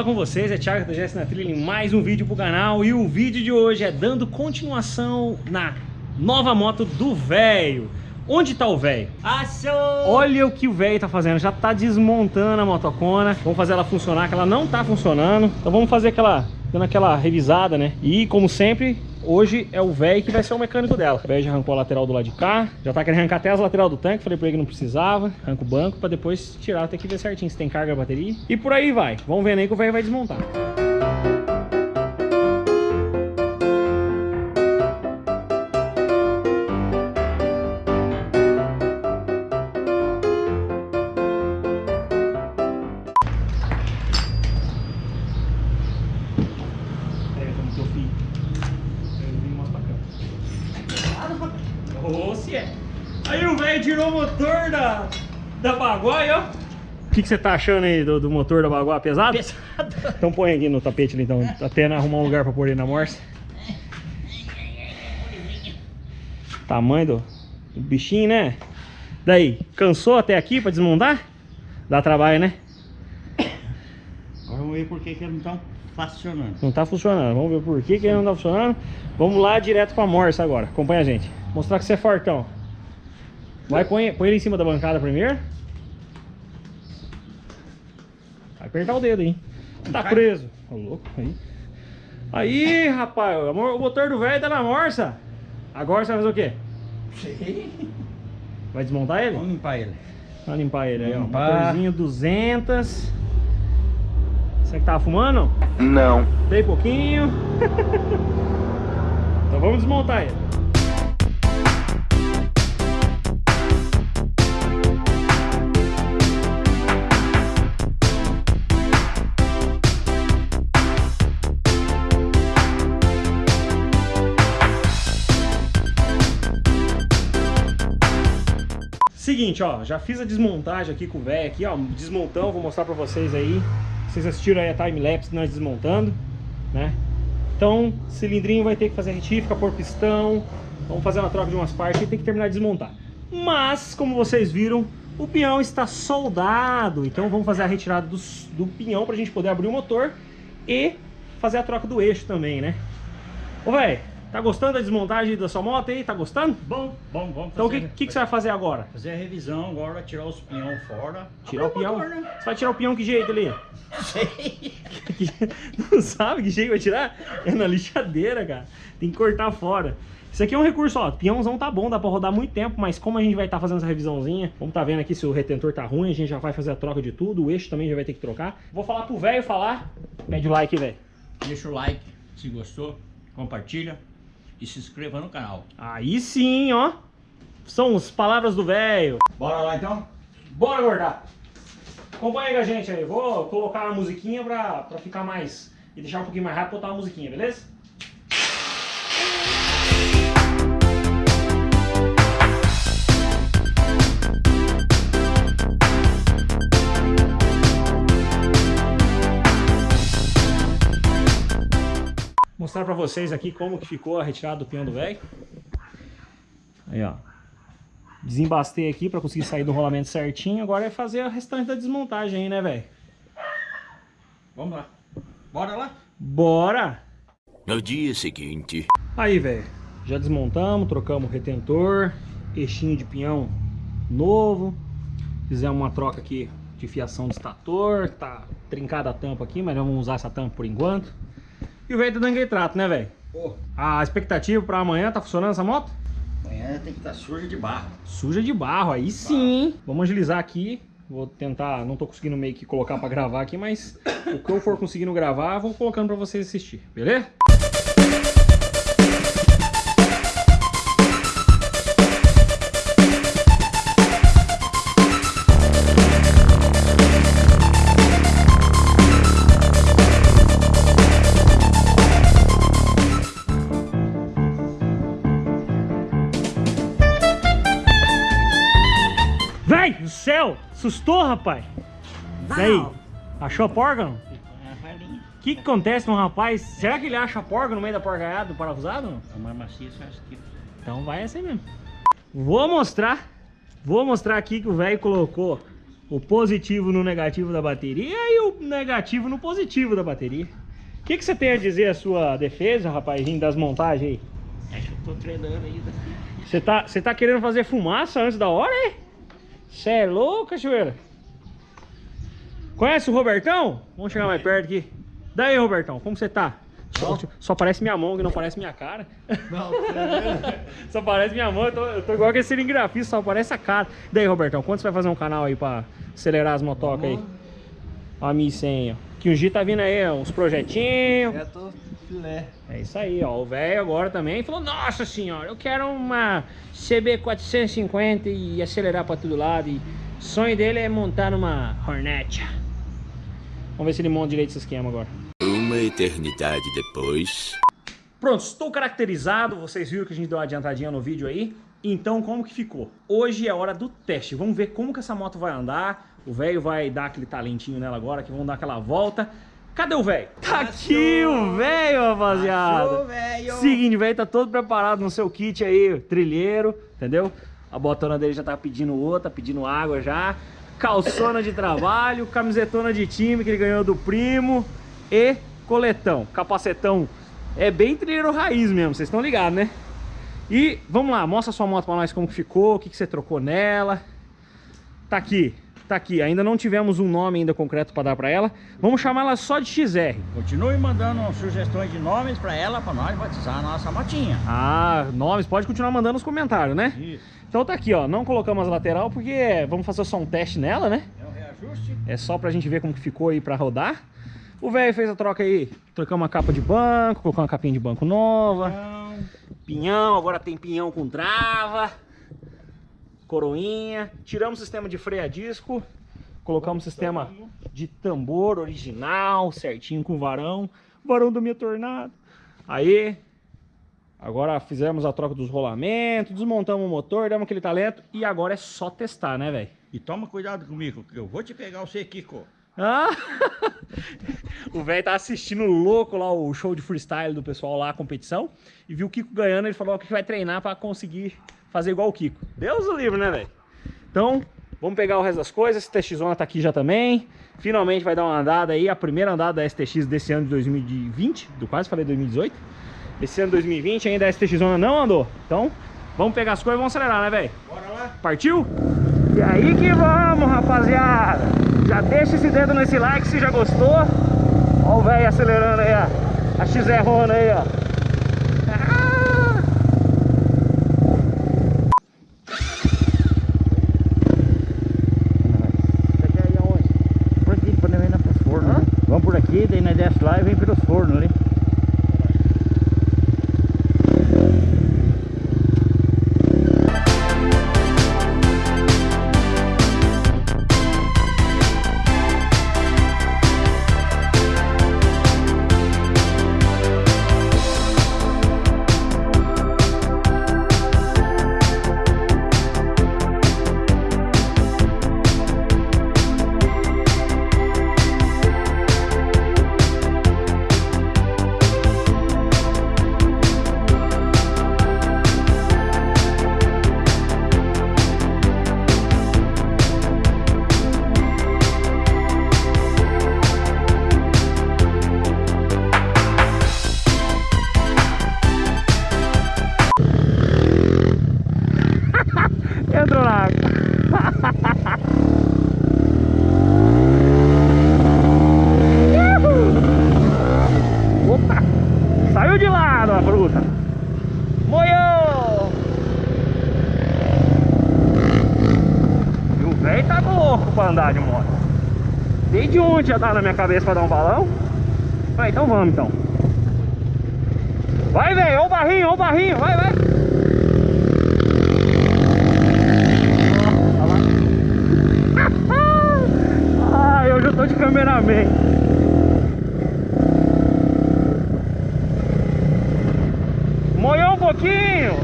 Fala com vocês é Thiago da GS na Trilha em mais um vídeo pro canal e o vídeo de hoje é dando continuação na nova moto do velho. Onde tá o velho? Olha o que o velho tá fazendo, já tá desmontando a motocona. Vamos fazer ela funcionar, que ela não tá funcionando. Então vamos fazer aquela, dando aquela revisada, né? E como sempre, hoje é o velho que vai ser o mecânico dela. O velho já arrancou a lateral do lado de cá, já tá querendo arrancar até as lateral do tanque. Falei pra ele que não precisava. Arranca o banco pra depois tirar, tem que ver certinho se tem carga a bateria. E por aí vai. Vamos ver aí que o velho vai desmontar. Se é. Aí o velho tirou o motor da, da Baguai, ó. O que, que você tá achando aí do, do motor da Baguai? Pesado? Pesado. Então põe aqui no tapete ali, então, até arrumar um lugar pra pôr ele na morsa. Tamanho do, do bichinho, né? Daí, cansou até aqui pra desmontar? Dá trabalho, né? Agora vamos ver por que que eles não funcionando. Não tá funcionando. Vamos ver por que, que ele não tá funcionando. Vamos lá direto pra morsa agora. Acompanha a gente. Mostrar que você é fortão. Vai, põe, põe ele em cima da bancada primeiro. Vai apertar o dedo, hein? Tá preso. Ô, louco. Aí. Aí, rapaz. O mo- o motor do velho tá na morsa. Agora você vai fazer o quê? Sei. Vai desmontar ele? Vamos limpar ele. Vamos limpar ele aí, ó. Motorzinho 200. Você que tava fumando? Não. Bem pouquinho. então vamos desmontar ele. Seguinte, ó, já fiz a desmontagem aqui com o velho aqui, ó, desmontão, vou mostrar pra vocês aí. Vocês assistiram aí a time-lapse nós desmontando, né? Então, cilindrinho vai ter que fazer retífica, pôr pistão, vamos fazer uma troca de umas partes e tem que terminar de desmontar. Mas, como vocês viram, o pinhão está soldado, então vamos fazer a retirada dos- do pinhão pra gente poder abrir o motor e fazer a troca do eixo também, né? Ô, velho, tá gostando da desmontagem da sua moto aí? Tá gostando? Bom, bom, vamos Então o que, que, que você vai fazer agora? fazer a revisão agora, tirar os pinhão fora. Tirar o pinhão? motor, né? Você vai tirar o pinhão que jeito ali? Sei. Não sabe que jeito vai tirar? É na lixadeira, cara. Tem que cortar fora. Isso aqui é um recurso, ó. Pinhãozão tá bom, dá pra rodar muito tempo, mas como a gente vai estar fazendo essa revisãozinha, vamos tá vendo aqui se o retentor tá ruim, a gente já vai fazer a troca de tudo, o eixo também já vai ter que trocar. Vou falar pro velho falar. Pede o like, velho. Deixa o like se gostou, compartilha e se inscreva no canal. Aí sim, ó. São as palavras do velho. Bora lá então? Bora, gordar. Acompanha com a gente aí. Vou colocar uma musiquinha pra, pra ficar mais... E deixar um pouquinho mais rápido, botar uma musiquinha, beleza? Mostrar pra vocês aqui como que ficou a retirada do pinhão do velho. Aí, ó. Desembastei aqui pra conseguir sair do rolamento certinho. Agora é fazer a restante da desmontagem aí, né, velho? Vamos lá. Bora lá? Bora! No dia seguinte. Aí, velho. Já desmontamos, trocamos o retentor, eixinho de pinhão novo. Fizemos uma troca aqui de fiação do estator. Tá trincada a tampa aqui, mas não vamos usar essa tampa por enquanto. E o velho tá dando aquele trato, né, velho? Pô, A expectativa pra amanhã, tá funcionando essa moto? amanhã tem que estar suja de barro. Suja de barro, aí sim. Vamos agilizar aqui. Vou tentar, não tô conseguindo meio que colocar pra gravar aqui, mas o que eu for conseguindo gravar, vou colocando pra vocês assistir, beleza? Assustou, rapaz? E aí? Achou a porca não? É. O que, que acontece com um rapaz? Será que ele acha a porca no meio da porcaiada do parafusado? não? É mais macia essa aqui. Então vai assim mesmo. Vou mostrar. Vou mostrar aqui que o velho colocou O positivo no negativo da bateria e o negativo no positivo da bateria. O que, que você tem a dizer a sua defesa, rapazinho, das montagens aí? Acho que eu tô treinando ainda. Você tá, você tá querendo fazer fumaça antes da hora, é? Você é louco, cachoeira? Conhece o Robertão? Vamos chegar mais perto aqui. Daí, Robertão, como você tá? Só, só parece minha mão, que não parece minha cara. Não, só parece minha mão, eu tô, eu tô igual aquele cilingrafista, só parece a cara. Daí, Robertão, quando você vai fazer um canal aí pra acelerar as motocas aí? Ó, a 1100, ó. Que o G tá vindo aí, ó, uns projetinhos. já tô filé. É isso aí, ó. O velho agora também falou: Nossa senhora, eu quero uma CB450 e acelerar pra todo lado. E o sonho dele é montar numa Hornet. Vamos ver se ele monta direito esse esquema agora. Uma eternidade depois. Pronto, estou caracterizado. Vocês viram que a gente deu uma adiantadinha no vídeo aí. Então, como que ficou? Hoje é hora do teste. Vamos ver como que essa moto vai andar. O velho vai dar aquele talentinho nela agora, que vamos dar aquela volta. Cadê o velho? Tá aqui o velho, rapaziada. Achou. Seguinte, o velho tá todo preparado no seu kit aí, trilheiro, entendeu? A botona dele já tá pedindo outra, pedindo água já. Calçona de trabalho, camisetona de time que ele ganhou do primo e coletão. Capacetão é bem trilheiro raiz mesmo, vocês estão ligados, né? E vamos lá, mostra sua moto pra nós como que ficou, o que, que você trocou nela. Tá aqui, tá aqui. Ainda não tivemos um nome ainda concreto pra dar pra ela. Vamos chamar ela só de XR. Continue mandando sugestões de nomes pra ela, pra nós batizar a nossa motinha. Ah, nomes, pode continuar mandando nos comentários, né? Isso. Então tá aqui, ó. Não colocamos a lateral porque vamos fazer só um teste nela, né? É um reajuste. É só pra gente ver como que ficou aí pra rodar. O velho fez a troca aí, trocamos uma capa de banco, colocou uma capinha de banco nova. Então, Pinhão, agora tem pinhão com trava. Coroinha. Tiramos o sistema de freio a disco. Colocamos o sistema de tambor original, certinho com varão. Varão da minha tornado. Aí, agora fizemos a troca dos rolamentos, desmontamos o motor, demos aquele talento. E agora é só testar, né, velho? e toma cuidado comigo, que eu vou te pegar você, Kiko. Ah! o velho tá assistindo louco lá o show de freestyle do pessoal lá, a competição, e viu o Kiko ganhando, ele falou que vai treinar pra conseguir fazer igual o Kiko. Deus o livre, né, velho? Então, vamos pegar o resto das coisas, STX Zona tá aqui já também, finalmente vai dar uma andada aí, a primeira andada da STX desse ano de 2020, do quase falei 2018, esse ano de 2020 ainda a STX Zona não andou, então vamos pegar as coisas e vamos acelerar, né, velho? Bora lá. Partiu? E aí que vamos, rapaziada. Já deixa esse dedo nesse like se já gostou. Ó o velho acelerando aí, ó. A XR Rona aí, ó. Né? Vamos por aqui, daí nós desce lá e vem pelos fornos ali. Já tá na minha cabeça pra dar um balão. Vai, então vamos então. Vai, velho, ó o barrinho, ó o barrinho, vai, vai. Ai, hoje eu tô de cameraman. Moiou um pouquinho.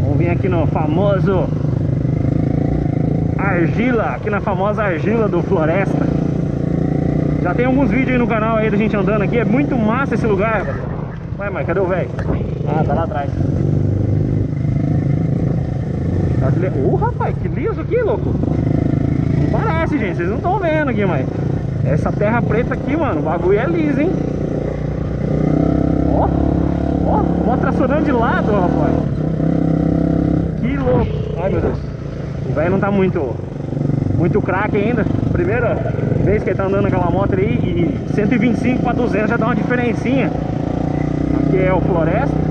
Vamos vir aqui no famoso Argila, aqui na famosa Argila do Floresta. Já tem alguns vídeos aí no canal aí da gente andando aqui, é muito massa esse lugar. Vai, mas cadê o velho? Ah, tá lá atrás. Li- Ô, rapaz, que liso aqui, louco. Não parece, gente. Vocês não estão vendo aqui, mas... Essa terra preta aqui, mano, o bagulho é liso, hein? Ó, ó, vou tracionando de lado, rapaz. Que louco. Ai, meu Deus. O velho não tá muito, muito craque ainda. Primeira vez que ele tá andando aquela moto aí e 125 para 200 já dá uma diferencinha. Aqui é o Floresta.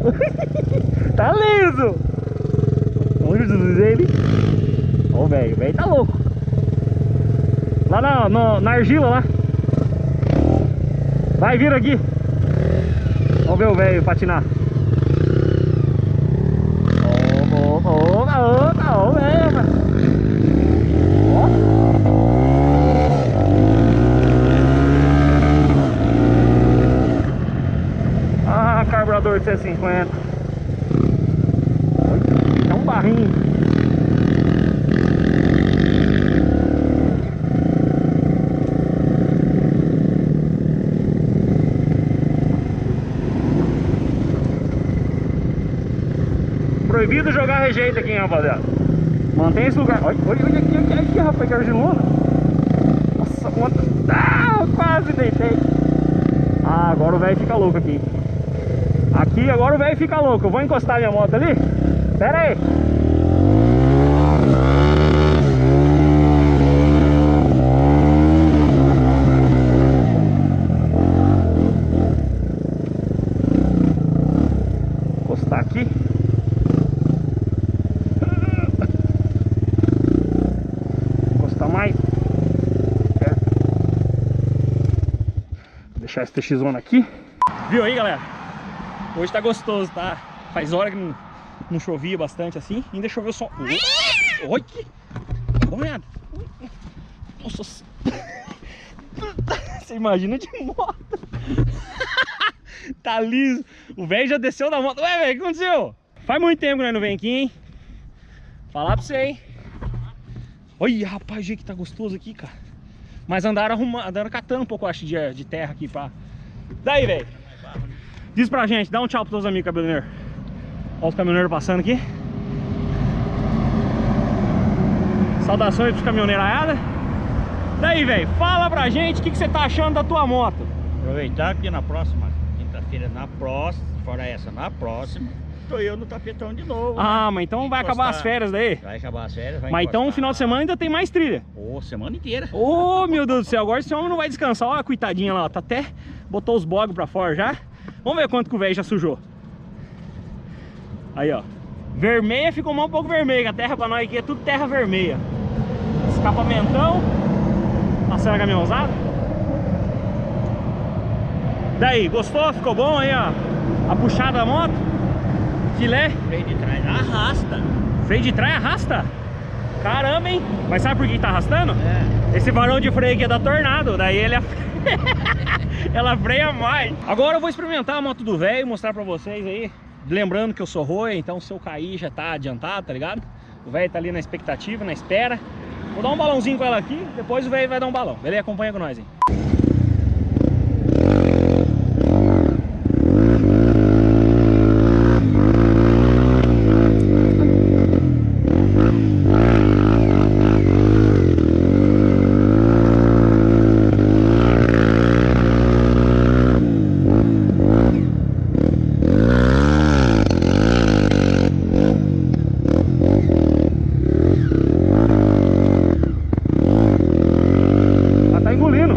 Tá liso. Olha ele. Ó o velho, o velho tá louco. Lá na, na argila lá. Vai vir aqui. Ver o velho patinar. Ah, carburador de 150. É um barrinho. Proibido jogar rejeito aqui, rapaziada. Mantém esse lugar. Olha, olha, olha aqui, olha aqui, rapaz, que argilona. Nossa, a moto. Ah, quase deitei. Ah, agora o velho fica louco aqui. Aqui agora o velho fica louco. Eu vou encostar minha moto ali. Pera aí. Encostar aqui. Encostar mais. Perto. Deixar esse TX1 aqui. Viu aí, galera? Hoje tá gostoso, tá? Faz hora que não, não chovia bastante assim. Ainda choveu só. Oi! que- olhada. Nossa. Você imagina de moto. tá liso. O velho já desceu da moto. Ué, velho, o que aconteceu? Faz muito tempo que nós não vem aqui, hein? Falar pra você, hein? Olha, rapaz, o que tá gostoso aqui, cara. Mas andaram arrumando, andaram catando um pouco, acho, de, de terra aqui pra. Daí, velho. Diz pra gente, dá um tchau pros teus amigos caminhoneiros. Olha os caminhoneiros passando aqui. Saudações pros caminhoneiraiada. Daí, velho, fala pra gente o que, que você tá achando da tua moto. Aproveitar que na próxima quinta-feira, na próxima, fora essa, na próxima, tô eu no tapetão de novo. Ah, mas então vai acabar as Encostar. férias daí. Vai acabar as férias, vai Mas então no encostar. final de semana ainda tem mais trilha. Ô, semana inteira. Ô, meu Deus do céu, agora esse homem não vai descansar. Olha a coitadinha lá, ó, tá até botou os bogos pra fora já. Vamos ver quanto que o velho já sujou. Aí, ó. Vermelha ficou mais um pouco vermelha. A terra pra nós aqui é tudo terra vermelha. Escapamentão. Passando a caminhãozada. Daí, gostou? Ficou bom aí, ó. A puxada da moto. Filé. Freio de trás arrasta. Freio de trás arrasta. Caramba, hein? Mas sabe por que tá arrastando? É. Esse varão de freio aqui é da Tornado, daí ele é... ela freia mais. Agora eu vou experimentar a moto do velho, mostrar pra vocês aí. Lembrando que eu sou roia, então se eu cair já tá adiantado, tá ligado? O velho tá ali na expectativa, na espera. Vou dar um balãozinho com ela aqui, depois o velho vai dar um balão. Beleza? Acompanha com nós, hein? Ela tá engolindo.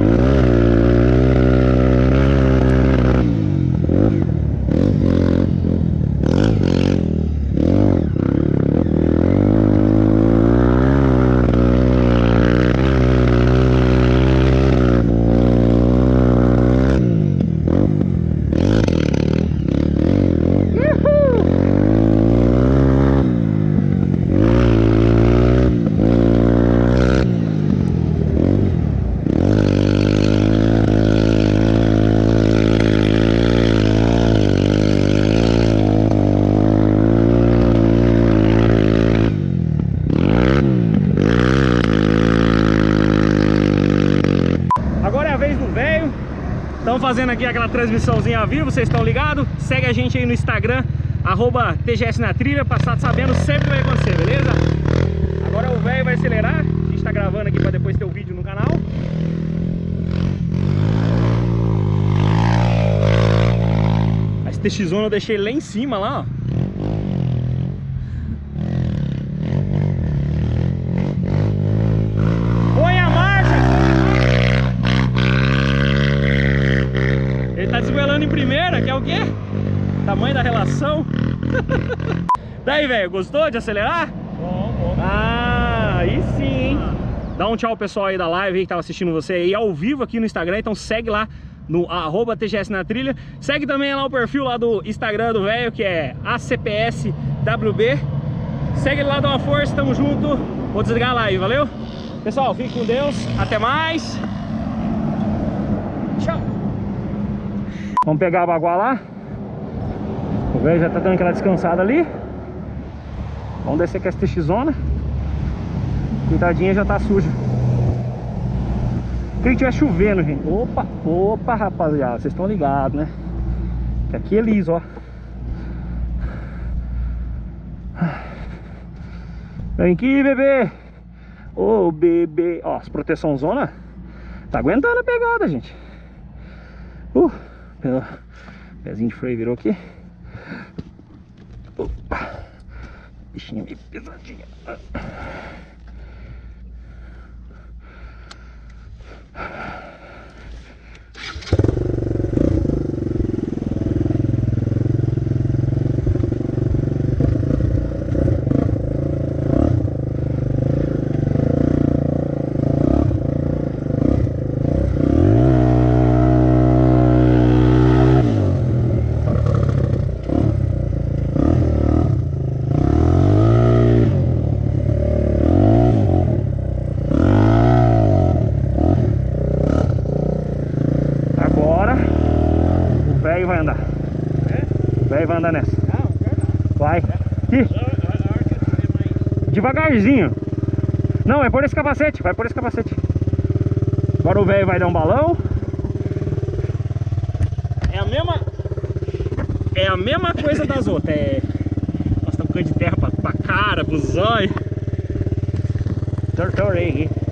Aqui aquela transmissãozinha ao vivo, vocês estão ligados? Segue a gente aí no Instagram, arroba TGS na trilha, estar sabendo sempre vai acontecer, beleza? Agora o velho vai acelerar, a gente tá gravando aqui pra depois ter o vídeo no canal. A STX eu deixei lá em cima, lá, ó. Põe a marcha! Ele tá desgoelando em primeira, que é o quê? Relação. Daí, velho, gostou de acelerar? Bom, bom. Ah, aí sim, hein? Dá um tchau pessoal aí da live que tava assistindo você aí ao vivo aqui no Instagram, então segue lá no arroba TGS na trilha. Segue também lá o perfil lá do Instagram do velho, que é ACPSWB. Segue lá, dá uma força, tamo junto. Vou desligar a live, valeu? Pessoal, fique com Deus, até mais. Tchau. Vamos pegar a baguá lá. Velho já tá dando aquela descansada ali. Vamos descer com essa TX zona. Cuidadinha já tá suja. Quem tiver chovendo, gente. Opa, opa, rapaziada. Vocês estão ligados, né? Que aqui é liso, ó. Vem aqui, bebê. Ô, bebê. Ó, as proteção zona. Tá aguentando a pegada, gente. Uh, pezinho de freio virou aqui. Opa. Bichinha meio pesadinha. Agora o velho vai andar. O velho vai andar nessa. Vai. Aqui. Devagarzinho. Não, é por esse capacete. Vai por esse capacete. Agora o velho vai dar um balão. É a mesma. É a mesma coisa das outras. É. Nós estamos com de terra pra, pra cara, pro zóio. Tortorei aqui.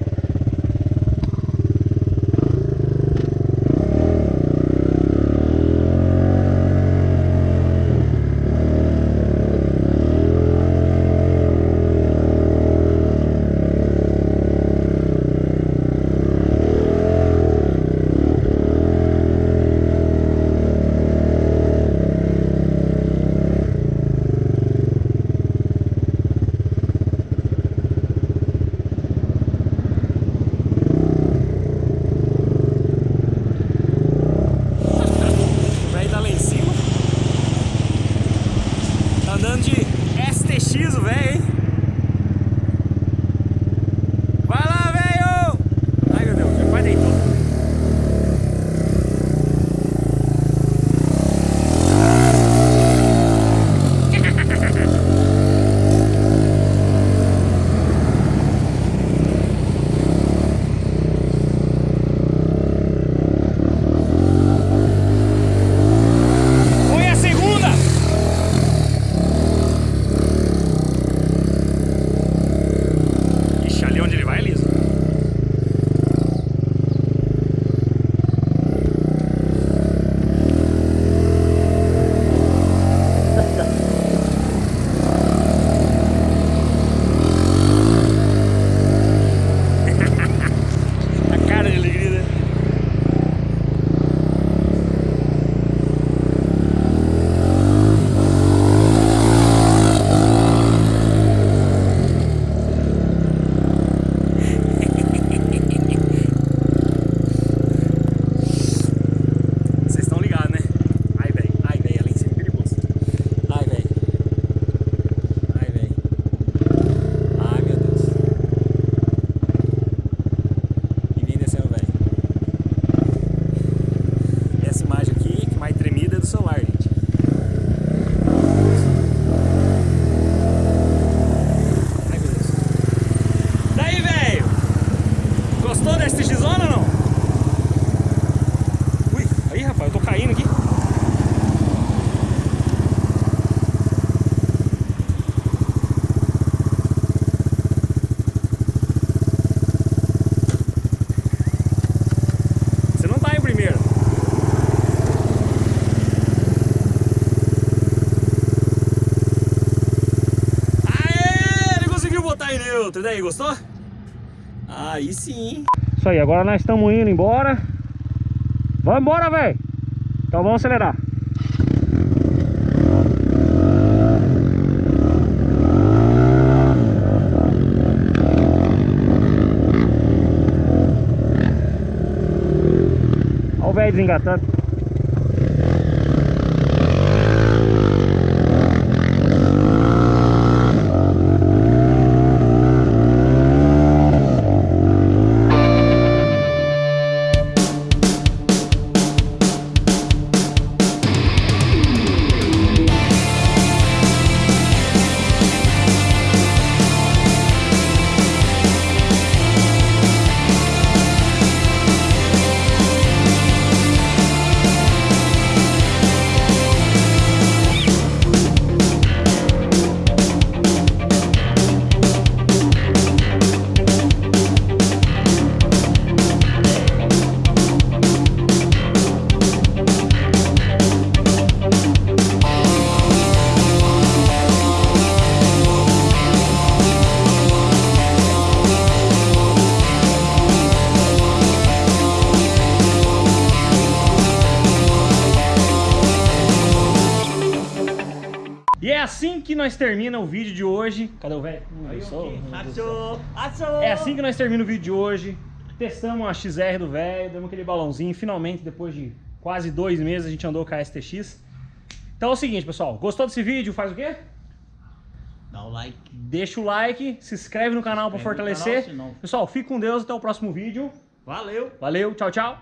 Daí, gostou? Aí sim. Isso aí, agora nós estamos indo embora. Vamos embora, velho. Então vamos acelerar. Olha o velho desengatando. Nós termina o vídeo de hoje. Cadê o velho? Hum, sou- Achou, achou. É assim que nós termina o vídeo de hoje. Testamos a XR do velho, demos aquele balãozinho. Finalmente, depois de quase dois meses, a gente andou com a STX. Então é o seguinte, pessoal. Gostou desse vídeo? Faz o quê? Dá o like. Deixa o like, se inscreve no canal para fortalecer. canal, Pessoal, fique com Deus. Até o próximo vídeo. Valeu. Valeu, tchau, tchau.